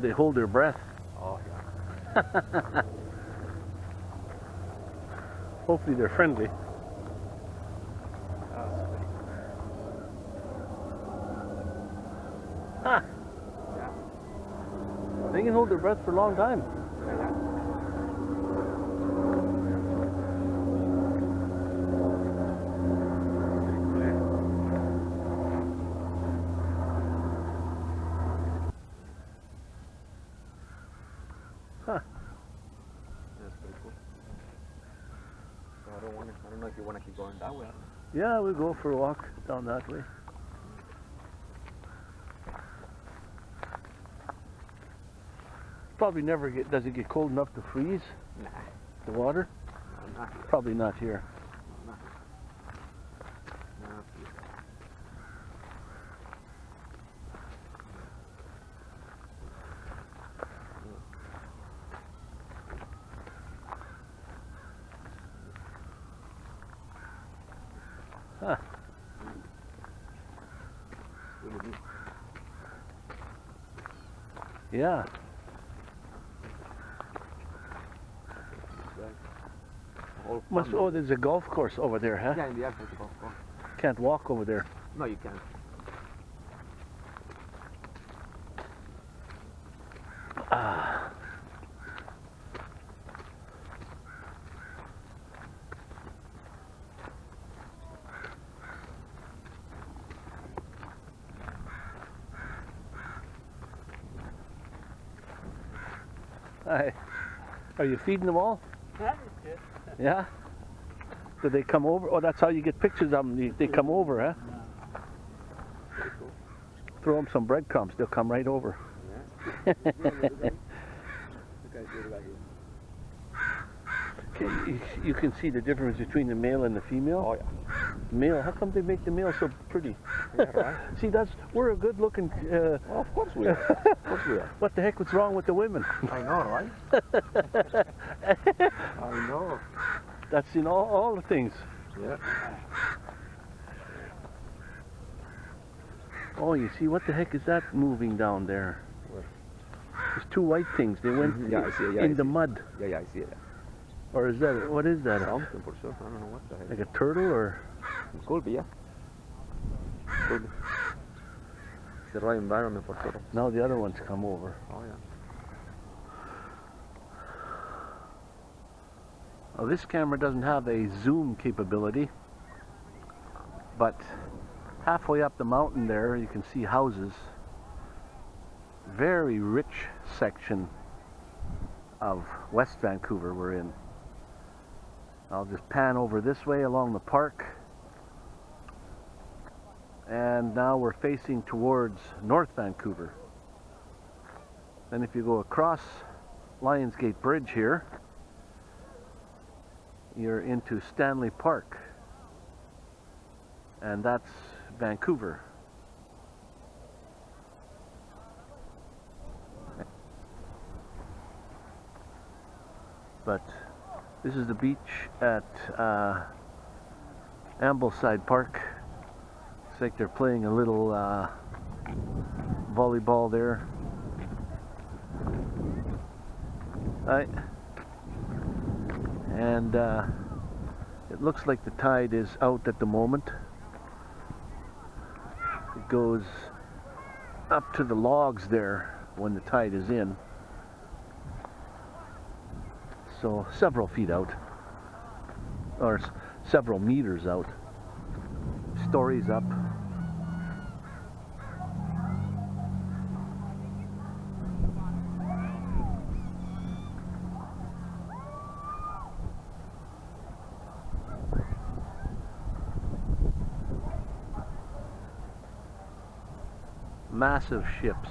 They hold their breath. Oh, yeah. Hopefully they're friendly. That's sweet. Ha! Yeah. They can hold their breath for a long time. Yeah, yeah. Huh. That's pretty cool. So I don't want to, I don't know if you want to keep going that way. Yeah, we'll go for a walk down that way. Probably never get, does it get cold enough to freeze Nah, the water? no, not. Probably not here. No, not here. Not here. Huh. Yeah. Right. The whole Must, oh, there's a golf course over there, huh? Yeah, in the airport. Go, go. Can't walk over there. No, you can't. Hi. Are you feeding them all? Yeah? Do they come over? Oh, that's how you get pictures of them. They, they come over, huh? Cool. Throw them some breadcrumbs. They'll come right over. Yeah. Look at it right here. Okay, you, you can see the difference between the male and the female. Oh, yeah. Male, how come they make the male so pretty? Yeah, right. see, that's we're a good-looking. Uh, Well, of course we are. Of course we are. what the heck was wrong with the women? I know, right? I know. That's in all, all the things. Yeah. Oh, you see, what the heck is that moving down there? Where? There's two white things. They went Mhm, yeah, I see yeah, in I the see mud. Yeah, yeah, I see it. Or is that, what is that? Something for sure. I don't know what the heck. Like a turtle or? Could be, yeah. Could be. It's the right environment for turtles. Now the other ones come over. Oh, yeah. Well, this camera doesn't have a zoom capability, but halfway up the mountain there you can see houses. Very rich section of West Vancouver we're in. I'll just pan over this way along the park. And now we're facing towards North Vancouver. Then if you go across Lionsgate Bridge here, you're into Stanley Park. And that's Vancouver. But this is the beach at uh, Ambleside Park. It's like they're playing a little uh, volleyball there. Right. And uh, it looks like the tide is out at the moment. It goes up to the logs there when the tide is in. So several feet out, or several meters out. Stories up. Massive ships.